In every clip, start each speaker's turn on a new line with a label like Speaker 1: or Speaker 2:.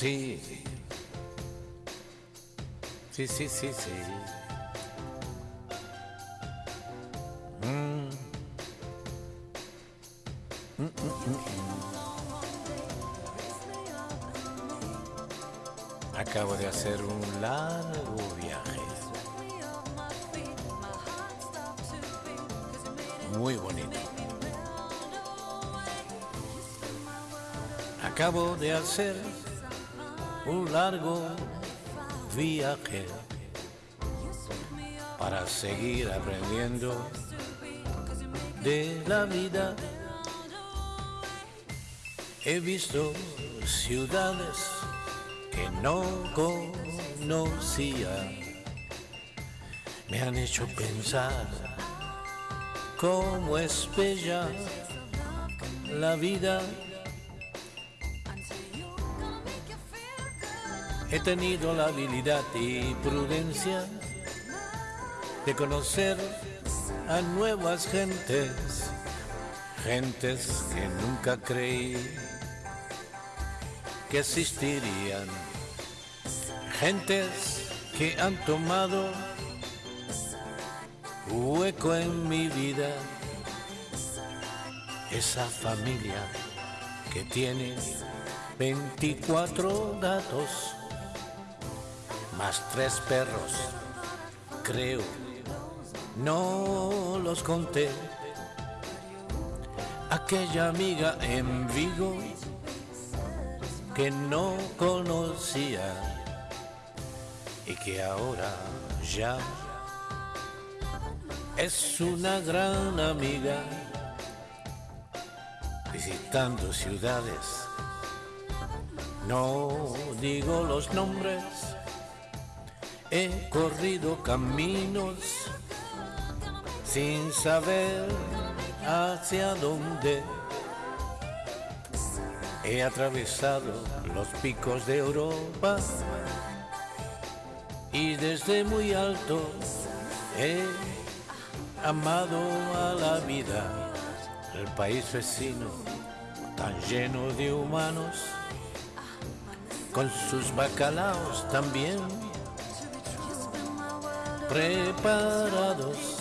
Speaker 1: Sí. Sí, sí, sí, sí. Mm. Mm, mm. Acabo de hacer un largo viaje. Muy bonito. Acabo de hacer un largo viaje para seguir aprendiendo de la vida. He visto ciudades que no conocía. Me han hecho pensar cómo es bella la vida. He tenido la habilidad y prudencia de conocer a nuevas gentes, gentes que nunca creí que existirían, gentes que han tomado hueco en mi vida, esa familia que tiene 24 gatos más tres perros, creo, no los conté. Aquella amiga en Vigo que no conocía y que ahora ya es una gran amiga visitando ciudades. No digo los nombres He corrido caminos sin saber hacia dónde. He atravesado los picos de Europa y desde muy alto he amado a la vida, el país vecino tan lleno de humanos, con sus bacalaos también preparados.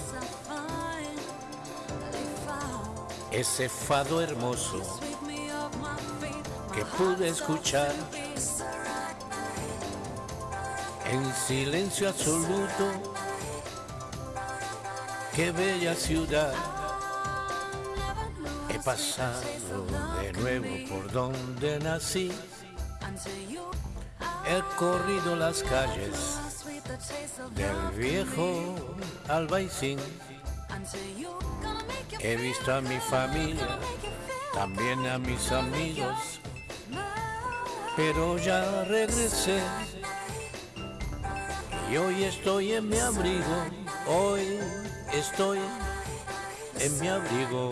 Speaker 1: Ese fado hermoso que pude escuchar en silencio absoluto. Qué bella ciudad. He pasado de nuevo por donde nací. He corrido las calles del viejo Albaicín. He visto a mi familia, también a mis amigos, pero ya regresé. Y hoy estoy en mi abrigo, hoy estoy en mi abrigo.